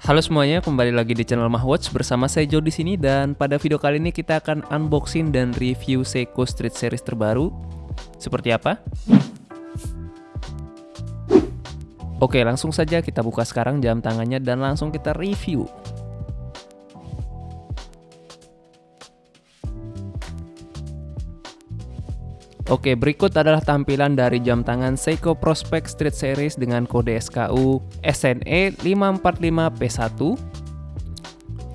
Halo semuanya, kembali lagi di channel Mahwatch bersama saya Joe di sini dan pada video kali ini kita akan unboxing dan review Seiko Street Series terbaru. Seperti apa? Oke, langsung saja kita buka sekarang jam tangannya dan langsung kita review. Oke, berikut adalah tampilan dari jam tangan Seiko Prospect Street Series dengan kode SKU SNE 545P1.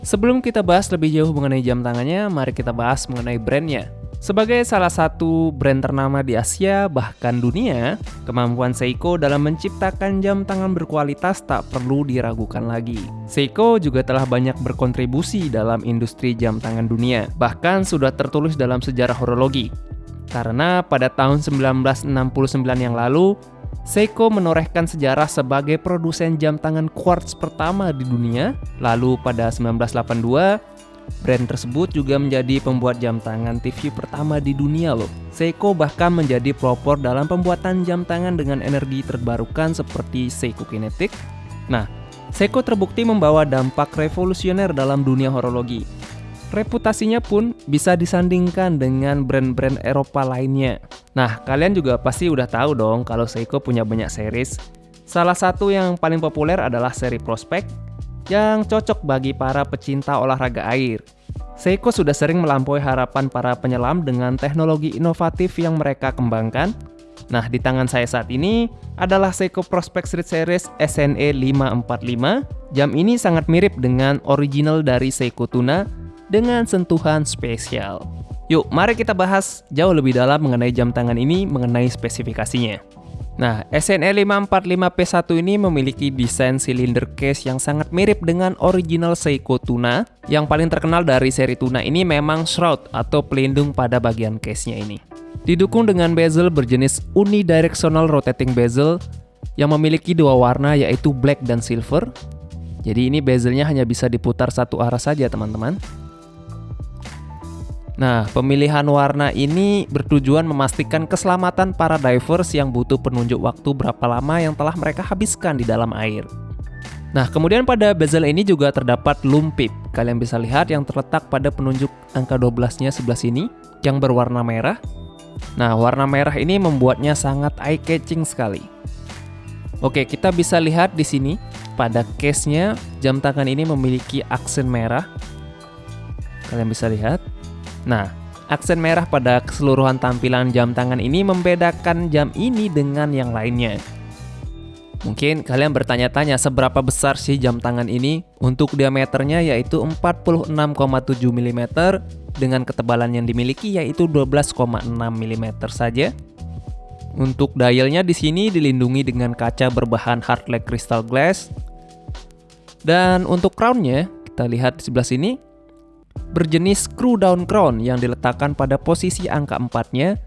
Sebelum kita bahas lebih jauh mengenai jam tangannya, mari kita bahas mengenai brandnya. Sebagai salah satu brand ternama di Asia, bahkan dunia, kemampuan Seiko dalam menciptakan jam tangan berkualitas tak perlu diragukan lagi. Seiko juga telah banyak berkontribusi dalam industri jam tangan dunia, bahkan sudah tertulis dalam sejarah horologi. Karena pada tahun 1969 yang lalu, Seiko menorehkan sejarah sebagai produsen jam tangan quartz pertama di dunia. Lalu pada 1982, brand tersebut juga menjadi pembuat jam tangan TV pertama di dunia loh. Seiko bahkan menjadi pelopor dalam pembuatan jam tangan dengan energi terbarukan seperti Seiko Kinetic. Nah, Seiko terbukti membawa dampak revolusioner dalam dunia horologi reputasinya pun bisa disandingkan dengan brand-brand Eropa lainnya. Nah, kalian juga pasti udah tahu dong kalau Seiko punya banyak series. Salah satu yang paling populer adalah seri Prospect yang cocok bagi para pecinta olahraga air. Seiko sudah sering melampaui harapan para penyelam dengan teknologi inovatif yang mereka kembangkan. Nah, di tangan saya saat ini adalah Seiko Prospect Street Series SNE 545. Jam ini sangat mirip dengan original dari Seiko Tuna dengan sentuhan spesial. Yuk, mari kita bahas jauh lebih dalam mengenai jam tangan ini mengenai spesifikasinya. Nah, SNE 545P1 ini memiliki desain silinder case yang sangat mirip dengan original Seiko Tuna. Yang paling terkenal dari seri Tuna ini memang shroud atau pelindung pada bagian case-nya ini. Didukung dengan bezel berjenis unidirectional rotating bezel yang memiliki dua warna yaitu black dan silver. Jadi ini bezelnya hanya bisa diputar satu arah saja teman-teman. Nah, pemilihan warna ini bertujuan memastikan keselamatan para divers yang butuh penunjuk waktu berapa lama yang telah mereka habiskan di dalam air. Nah, kemudian pada bezel ini juga terdapat lumpip. Kalian bisa lihat yang terletak pada penunjuk angka 12-nya sebelah sini, yang berwarna merah. Nah, warna merah ini membuatnya sangat eye-catching sekali. Oke, kita bisa lihat di sini, pada case-nya, jam tangan ini memiliki aksen merah. Kalian bisa lihat. Nah, aksen merah pada keseluruhan tampilan jam tangan ini membedakan jam ini dengan yang lainnya. Mungkin kalian bertanya-tanya seberapa besar sih jam tangan ini? Untuk diameternya yaitu 46,7 mm dengan ketebalan yang dimiliki yaitu 12,6 mm saja. Untuk dialnya di sini dilindungi dengan kaca berbahan hardlike crystal glass. Dan untuk crownnya, kita lihat di sebelah sini, berjenis screw down crown yang diletakkan pada posisi angka 4-nya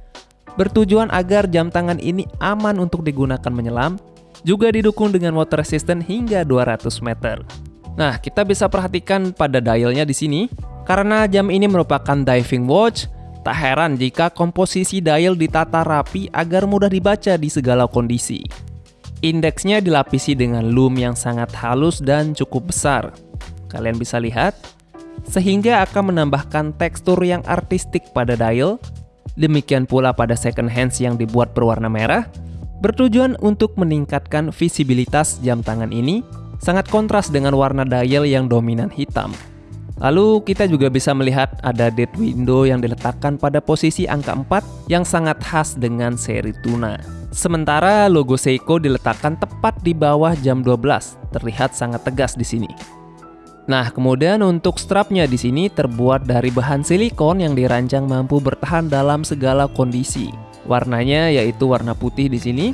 bertujuan agar jam tangan ini aman untuk digunakan menyelam, juga didukung dengan water resistant hingga 200 meter. Nah, kita bisa perhatikan pada dialnya di sini, karena jam ini merupakan diving watch, tak heran jika komposisi dial ditata rapi agar mudah dibaca di segala kondisi. Indeksnya dilapisi dengan loom yang sangat halus dan cukup besar. Kalian bisa lihat, sehingga akan menambahkan tekstur yang artistik pada dial. Demikian pula pada second hands yang dibuat berwarna merah, bertujuan untuk meningkatkan visibilitas jam tangan ini, sangat kontras dengan warna dial yang dominan hitam. Lalu kita juga bisa melihat ada dead window yang diletakkan pada posisi angka 4 yang sangat khas dengan seri tuna. Sementara logo Seiko diletakkan tepat di bawah jam 12, terlihat sangat tegas di sini. Nah, kemudian untuk strapnya di sini terbuat dari bahan silikon yang dirancang mampu bertahan dalam segala kondisi. Warnanya yaitu warna putih di sini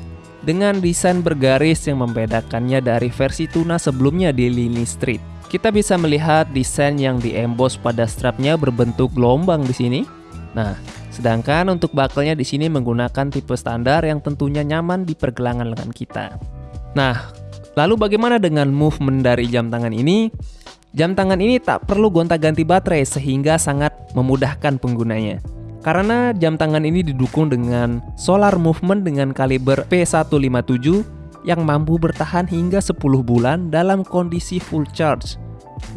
dengan desain bergaris yang membedakannya dari versi tuna sebelumnya di lini street. Kita bisa melihat desain yang diemboss pada strapnya berbentuk gelombang di sini. Nah, sedangkan untuk buckle-nya di sini menggunakan tipe standar yang tentunya nyaman di pergelangan lengan kita. Nah, lalu bagaimana dengan movement dari jam tangan ini? Jam tangan ini tak perlu gonta-ganti baterai sehingga sangat memudahkan penggunanya. Karena jam tangan ini didukung dengan solar movement dengan kaliber P157 yang mampu bertahan hingga 10 bulan dalam kondisi full charge.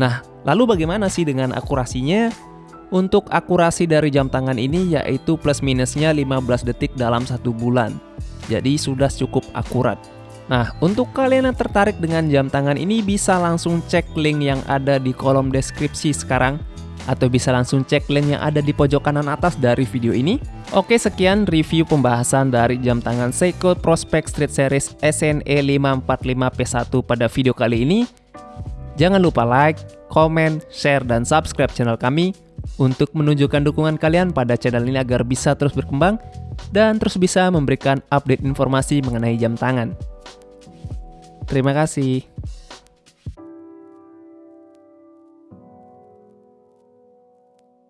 Nah, lalu bagaimana sih dengan akurasinya? Untuk akurasi dari jam tangan ini yaitu plus minusnya 15 detik dalam satu bulan. Jadi sudah cukup akurat. Nah, untuk kalian yang tertarik dengan jam tangan ini bisa langsung cek link yang ada di kolom deskripsi sekarang atau bisa langsung cek link yang ada di pojok kanan atas dari video ini. Oke, sekian review pembahasan dari jam tangan Seiko Prospect Street Series SNE 545P1 pada video kali ini. Jangan lupa like, comment, share, dan subscribe channel kami untuk menunjukkan dukungan kalian pada channel ini agar bisa terus berkembang dan terus bisa memberikan update informasi mengenai jam tangan. Terima kasih.